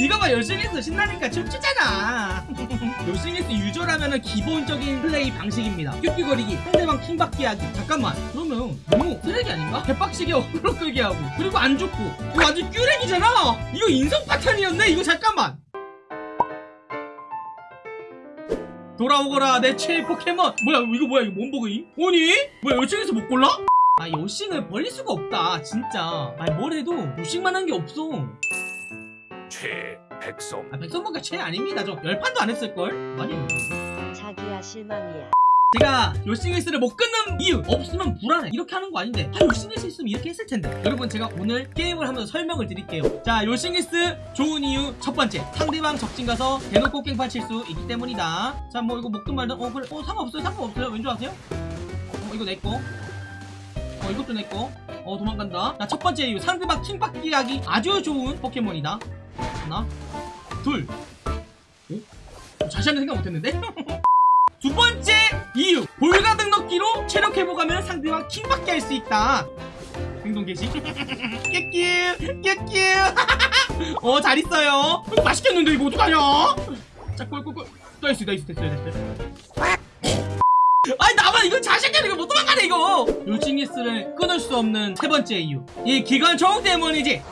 이거 봐 요씽리스 신나니까 춤추잖아. 요씽리스 유저라면은 기본적인 플레이 방식입니다. 큐큐거리기 상대방 킹받기 하기. 잠깐만. 그러면 너무 쓰레기 아닌가? 개빡시게 어그로 끌게 하고. 그리고 안 죽고. 이거 완전 큐렉이잖아. 이거 인성 파탄이었네. 이거 잠깐만. 돌아오거라 내 최애 포켓몬. 뭐야 이거 뭐야 이거 뭔 버그임? 아니? 뭐야 요씽리스 못 골라? 아 요씽리스를 버릴 수가 없다 진짜. 아니 뭘 해도 요싱만 한 게 없어 최 백성. 아 백성문가 최 아닙니다. 저 열판도 안 했을걸? 아니 자기야 실망이야. 제가 요싱리스를 못 끊는 이유 없으면 불안해. 이렇게 하는 거 아닌데 아 요싱리스 있으면 이렇게 했을 텐데. 여러분 제가 오늘 게임을 하면서 설명을 드릴게요. 자 요싱리스 좋은 이유 첫 번째 상대방 적진 가서 대놓고 깽판 칠 수 있기 때문이다. 자 뭐 이거 먹든 말든 어 그래. 어 상관없어요. 상관없어요. 왠지 아세요? 어 이거 내꺼 어 이것도 내꺼 어 도망간다. 자 첫 번째 이유 상대방 킹받기 하기 아주 좋은 포켓몬이다 하나 둘. 오? 어, 하는 생각 못했는데? 두 번째 이유. 볼가등 넣기로 체력 회복하면 상대방 킹받게 할수 있다. 행동 개시. 깨끼 깨끼 어 잘 있어요. 이거 맛있겠는데 이거 어떡하냐? 자 꿀꿀꿀 나이스 나이스 됐어요 됐어요 아니 나만 이거 자신감 이거 못 도망가네 이거. 요징이스를 끊을 수 없는 세 번째 이유. 이 기관 총 때문이지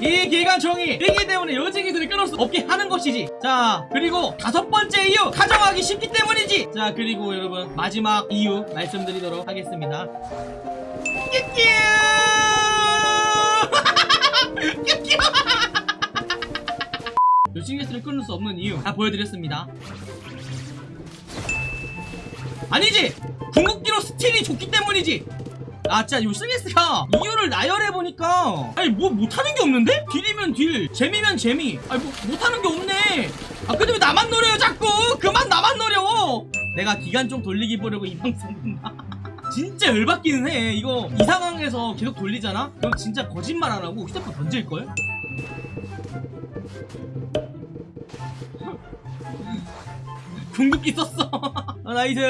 이 기관총이 있기 때문에 요징이들을 끊을 수 없게 하는 것이지. 자 그리고 다섯 번째 이유 가정하기 쉽기 때문이지. 자 그리고 여러분 마지막 이유 말씀드리도록 하겠습니다. 요징이스를 끊을 수 없는 이유 다 보여드렸습니다. 아니지! 궁극기로 스틸이 좋기 때문이지 아 진짜 요스미스가 이유를 나열해보니까. 아니 뭐 못하는 게 없는데? 딜이면 딜 재미면 재미. 아니 뭐 못하는 게 없네. 아 근데 왜 나만 노려요 자꾸? 그만 나만 노려. 내가 기간 좀 돌리기 보려고 이 방송 진짜 열받기는 해. 이거 이 상황에서 계속 돌리잖아? 그럼 진짜 거짓말 안 하고 휴대폰 던질걸? 궁극기 썼어. 어, 나이스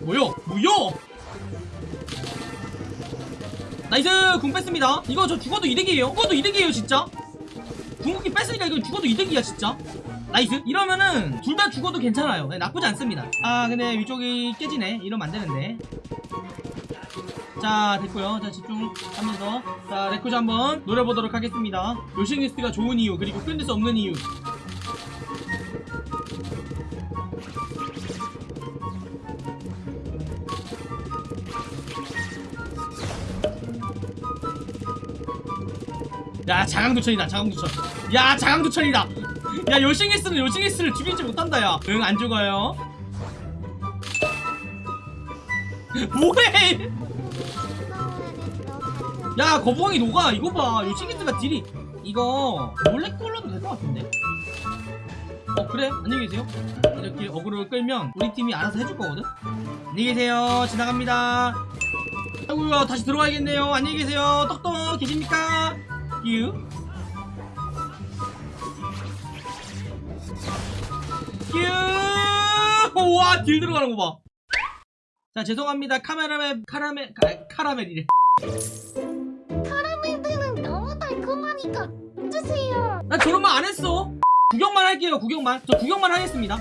뭐요? 뭐요? 나이스! 궁 뺐습니다. 이거 저 죽어도 이득이에요. 죽어도 이득이에요 진짜? 궁극기 뺐으니까 이거 죽어도 이득이야 진짜? 나이스. 이러면은 둘 다 죽어도 괜찮아요. 네, 나쁘지 않습니다. 아 근데 위쪽이 깨지네. 이러면 안 되는데. 자 됐고요. 자 집중 한 번더자 레코즈 한번 노려보도록 하겠습니다. 요싱리스트가 좋은 이유 그리고 끊을 수 없는 이유 야 자강두천이다 자강두천. 야 자강두천이다. 야 요싱리스는 요싱리스를 죽이지 못한다 야응 안 죽어요. 뭐해? 야 거북왕이 녹아. 이거 봐. 요싱리스가 딜이 이거 몰래 꼴러도 될 것 같은데? 어 그래? 안녕히 계세요. 이렇게 어그로를 끌면 우리 팀이 알아서 해줄 거거든? 안녕히 계세요. 지나갑니다. 아이고야 다시 들어와야겠네요. 안녕히 계세요. 떡떡 계십니까 유 유! 와, 딜 들어가는 거 봐. 자, 죄송합니다. 카메라멜, 카라멜, 카, 카라멜이래. 카라멜들은 너무 달콤하니까 주세요. 나 저런 말 안 했어. 구경만 할게요, 구경만. 저 구경만 하겠습니다.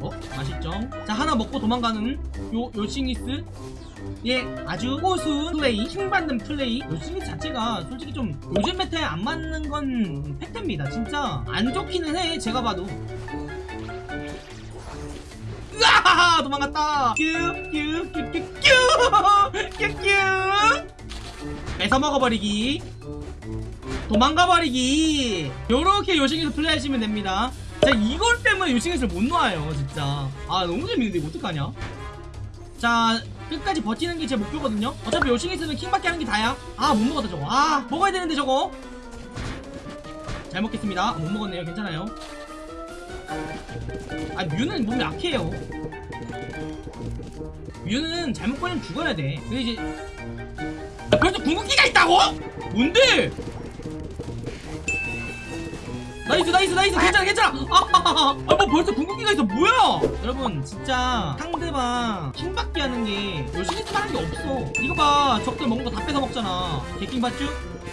어? 맛있죠? 자, 하나 먹고 도망가는 요, 요씽리스. 예, 아주 고수운 플레이, 킹받는 플레이. 요씽리스 자체가 솔직히 좀 요즘 메타에 안 맞는 건 팩트입니다. 진짜 안 좋기는 해, 제가 봐도. 으아하하! 도망갔다! 뀨뀨뀨뀨뀨뀨뀨 뺏어 먹어버리기. 도망가버리기 요렇게 요싱에서 플레이하시면 됩니다 자 이걸 때문에 요싱에서 못 놔요 진짜 아 너무 재밌는데 이거 어떡하냐 자 끝까지 버티는 게 제 목표거든요. 어차피 요싱에서는 킹밖에 하는 게 다야. 아 못 먹었다 저거. 아 먹어야 되는데 저거. 잘 먹겠습니다. 아, 못 먹었네요. 괜찮아요. 아 뮤는 몸이 약해요. 뮤는 잘못 걸리면 죽어야 돼. 근데 이제 아, 벌써 궁극기가 있다고? 뭔데? 나이스 나이스 나이스. 괜찮아 괜찮아. 아뭐 벌써 궁극기가 있어. 뭐야? 여러분 진짜 상대방 킹받게 하는 게 요씽리스 하는 게 없어. 이거 봐. 적들 먹는 거 다 뺏어 먹잖아. 개킹 받쥬?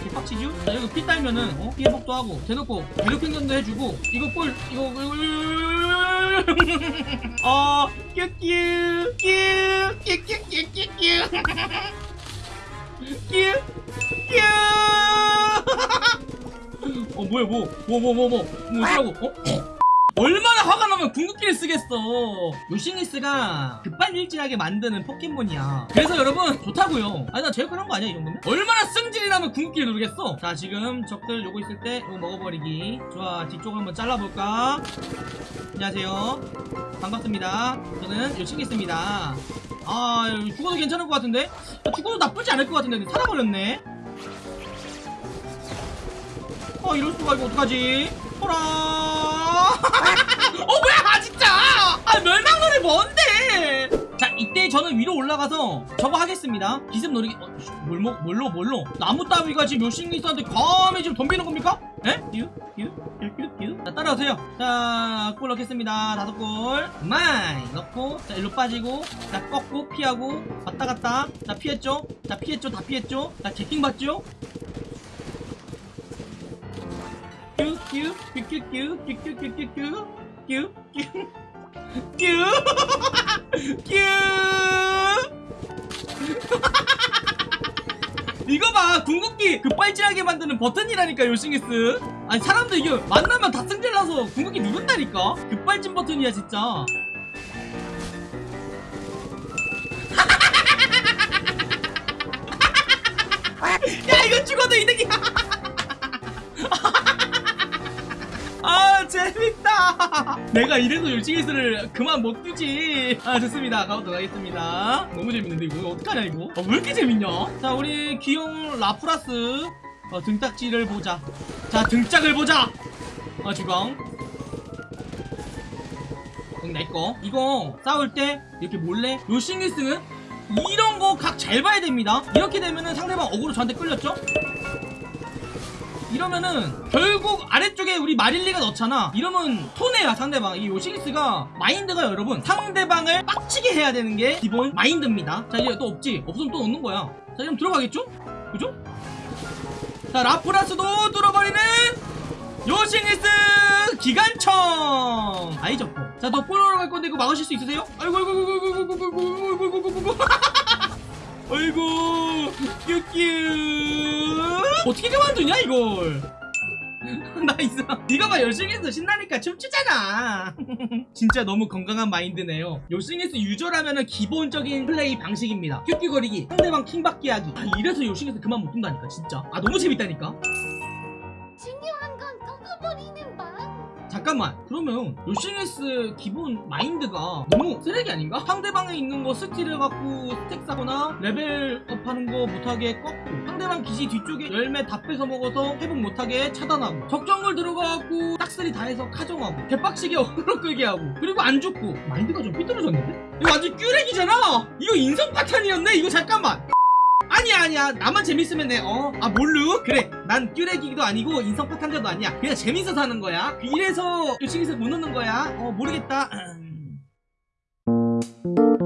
개빡치쥬? 자 여기 피 딸면은 어? 피 회복도 하고 대놓고 괴롭행전도 해주고 이거 볼 이거 어 큐큐 큐큐큐큐큐큐 큐 큐 어 뭐야 뭐 뭐 뭐 뭐뭐 뭐라고 어? 얼마나 화가 나면 궁극기를 쓰겠어. 요씽리스가 급발진하게 만드는 포켓몬이야. 그래서 여러분 좋다고요. 아니 나 제일 편한 거 아니야 이 정도면? 얼마나 승질이 나면 궁극기를 누르겠어? 자 지금 적들 요거 있을 때 이거 먹어버리기. 좋아 뒤쪽 한번 잘라볼까? 안녕하세요. 반갑습니다. 저는 요싱리스입니다. 아 죽어도 괜찮을 것 같은데? 아, 죽어도 나쁘지 않을 것 같은데 살아버렸네 어 이럴 수가 이거 어떡하지? 호라. 어 뭐야 아, 진짜? 아 멸망놀이 뭔데? 자 이때 저는 위로 올라가서 저거 하겠습니다. 기습 노리기. 어, 씨, 뭘 먹? 뭘로 뭘로? 나무 따위가 지금 요싱리스한테 감히 지금 덤비는 겁니까? 에? 유? 유? 유? 자 따라오세요. 자, 골 넣겠습니다. 다섯 골. 마이 넣고 자 일로 빠지고 자 꺾고 피하고 왔다 갔다. 자 피했죠? 자 피했죠? 다 피했죠? 자 개킹 받죠? 이거 봐 궁극기 급발진하게 만드는 버튼이라니까 요싱이스 아니 사람들 이게 만나면 다 승질나서 궁극기 누른다니까 급발진 버튼이야 진짜 야 이거 죽어도 이득이야 아 재밌다. 내가 이래서 요싱이스를 그만 못 두지. 아 좋습니다. 가보도록 하겠습니다. 너무 재밌는데 이거. 어떡하냐 이거? 아, 왜 이렇게 재밌냐? 자 우리 귀여운 라프라스. 어, 등딱지를 보자. 자 등짝을 보자. 아 주광. 응, 내꺼 이거 싸울 때 이렇게 몰래 요씽리스는 이런 거 각 잘 봐야 됩니다. 이렇게 되면은 상대방 어그로 저한테 끌렸죠 이러면은 결국 아래쪽에 우리 마릴리가 넣잖아 이러면 손해야 상대방 이 요씽리스가 마인드가 여러분 상대방을 빡치게 해야 되는 게 기본 마인드입니다 자 이제 또 없지 없으면 또 넣는 거야 자 그럼 들어가겠죠 그죠 자 라프라스도 뚫어버리는 요씽리스 기관총 아이 좋고 자더 볼러러 갈 건데 이거 막으실 수 있으세요 아이고 아이고 아이고 아이고 아이고 아이고 아이고 아이고 아이고 아이고 큐큐 어떻게 그만두냐 이걸? 나이스 이거 봐 요씽리스 신나니까 춤추잖아. 진짜 너무 건강한 마인드네요. 요씽리스 유저라면은 기본적인 플레이 방식입니다. 큐큐거리기 상대방 킹받기 하기. 아 이래서 요씽리스 그만 못 둔다니까 진짜. 아 너무 재밌다니까 잠깐만 그러면 요씽리스 기본 마인드가 너무 쓰레기 아닌가? 상대방에 있는 거 스틸을 갖고 스택 사거나 레벨업 하는 거 못하게 꺾고 상대방 기지 뒤쪽에 열매 다 뺏어 먹어서 회복 못하게 차단하고 적 정글 들어가갖고 싹쓸이 다 해서 카정하고 개빡치게 어그로 끌게 하고 그리고 안 죽고 마인드가 좀 삐뚤어졌는데? 이거 완전 끼레기잖아 이거 인성 파탄이었네 이거 잠깐만 아니야 아니야. 나만 재밌으면 돼. 어? 아 뭘로? 그래. 난 끼레기도 아니고 인성 파탄자도 아니야. 그냥 재밌어서 하는 거야. 이래서 요씽리스 못 놓는 거야. 어 모르겠다. 음.